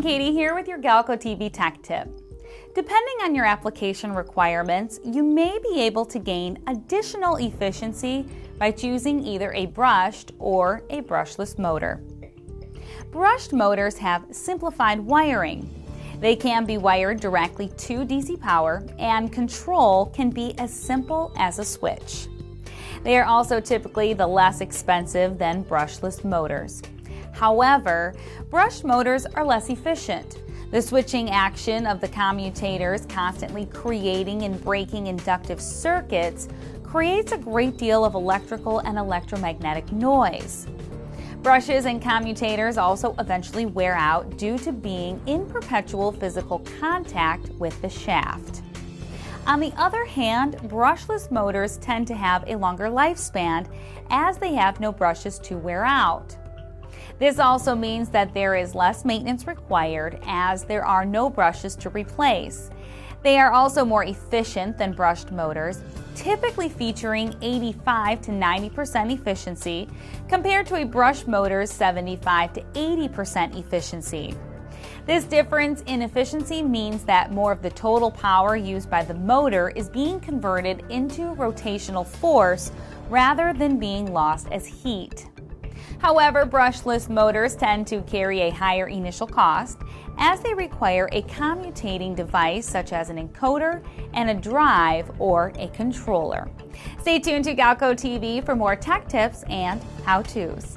everyone, Katie here with your Galco TV Tech Tip. Depending on your application requirements, you may be able to gain additional efficiency by choosing either a brushed or a brushless motor. Brushed motors have simplified wiring. They can be wired directly to DC power, and control can be as simple as a switch. They are also typically the less expensive than brushless motors. However, brushed motors are less efficient. The switching action of the commutators constantly creating and breaking inductive circuits creates a great deal of electrical and electromagnetic noise. Brushes and commutators also eventually wear out due to being in perpetual physical contact with the shaft. On the other hand, brushless motors tend to have a longer lifespan as they have no brushes to wear out. This also means that there is less maintenance required as there are no brushes to replace. They are also more efficient than brushed motors, typically featuring 85 to 90% efficiency compared to a brush motor's 75 to 80% efficiency. This difference in efficiency means that more of the total power used by the motor is being converted into rotational force rather than being lost as heat. However, brushless motors tend to carry a higher initial cost as they require a commutating device such as an encoder and a drive or a controller. Stay tuned to Galco TV for more tech tips and how-tos.